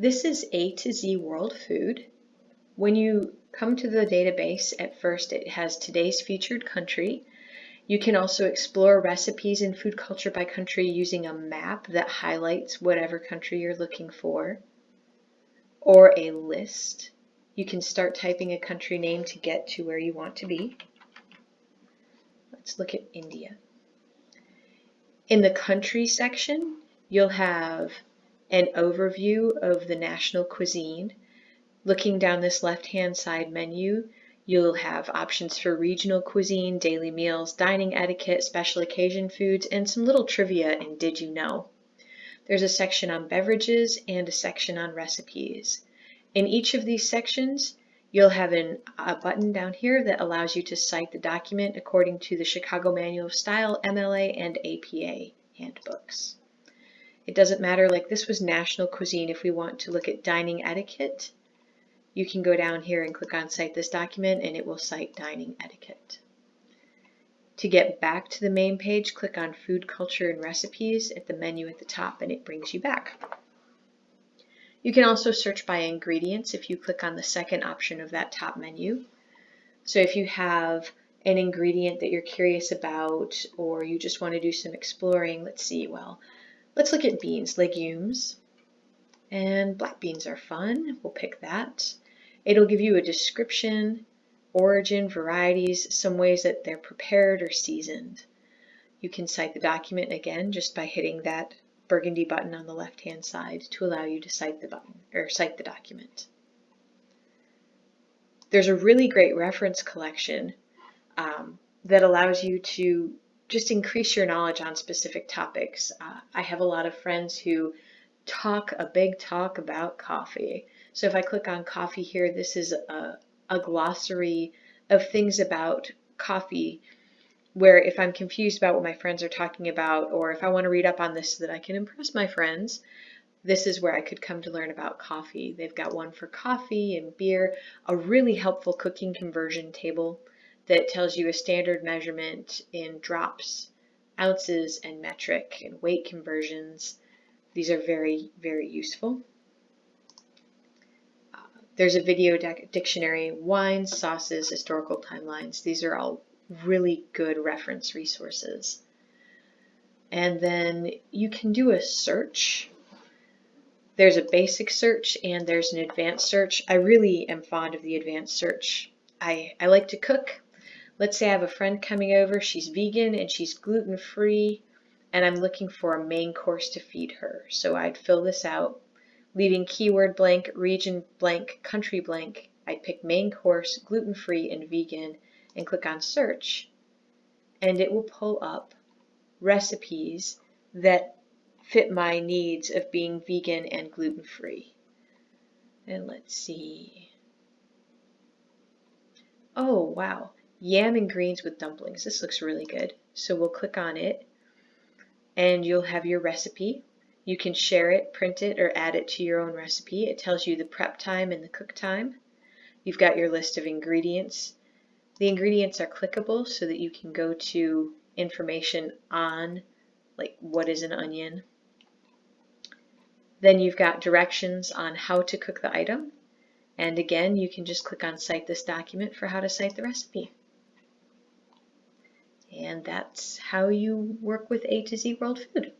This is A to Z World Food. When you come to the database, at first it has today's featured country. You can also explore recipes and food culture by country using a map that highlights whatever country you're looking for, or a list. You can start typing a country name to get to where you want to be. Let's look at India. In the country section, you'll have an overview of the national cuisine. Looking down this left-hand side menu, you'll have options for regional cuisine, daily meals, dining etiquette, special occasion foods, and some little trivia and did you know. There's a section on beverages and a section on recipes. In each of these sections, you'll have an, a button down here that allows you to cite the document according to the Chicago Manual of Style, MLA, and APA handbooks. It doesn't matter, like this was national cuisine. If we want to look at dining etiquette, you can go down here and click on Cite this document and it will cite dining etiquette. To get back to the main page, click on Food, Culture, and Recipes at the menu at the top and it brings you back. You can also search by ingredients if you click on the second option of that top menu. So if you have an ingredient that you're curious about or you just want to do some exploring, let's see, well, Let's look at beans, legumes. And black beans are fun. We'll pick that. It'll give you a description, origin, varieties, some ways that they're prepared or seasoned. You can cite the document again just by hitting that burgundy button on the left hand side to allow you to cite the button or cite the document. There's a really great reference collection um, that allows you to just increase your knowledge on specific topics. Uh, I have a lot of friends who talk a big talk about coffee. So if I click on coffee here, this is a, a glossary of things about coffee where if I'm confused about what my friends are talking about or if I want to read up on this so that I can impress my friends, this is where I could come to learn about coffee. They've got one for coffee and beer, a really helpful cooking conversion table that tells you a standard measurement in drops, ounces, and metric and weight conversions. These are very, very useful. Uh, there's a video dictionary, wines, sauces, historical timelines. These are all really good reference resources. And then you can do a search. There's a basic search and there's an advanced search. I really am fond of the advanced search. I, I like to cook. Let's say I have a friend coming over, she's vegan and she's gluten free, and I'm looking for a main course to feed her. So I'd fill this out, leaving keyword blank, region blank, country blank. I'd pick main course, gluten free, and vegan, and click on search, and it will pull up recipes that fit my needs of being vegan and gluten free. And let's see. Oh, wow yam and greens with dumplings. This looks really good. So we'll click on it and you'll have your recipe. You can share it, print it, or add it to your own recipe. It tells you the prep time and the cook time. You've got your list of ingredients. The ingredients are clickable so that you can go to information on like what is an onion. Then you've got directions on how to cook the item. And again, you can just click on Cite this document for how to cite the recipe. And that's how you work with A to Z World Food.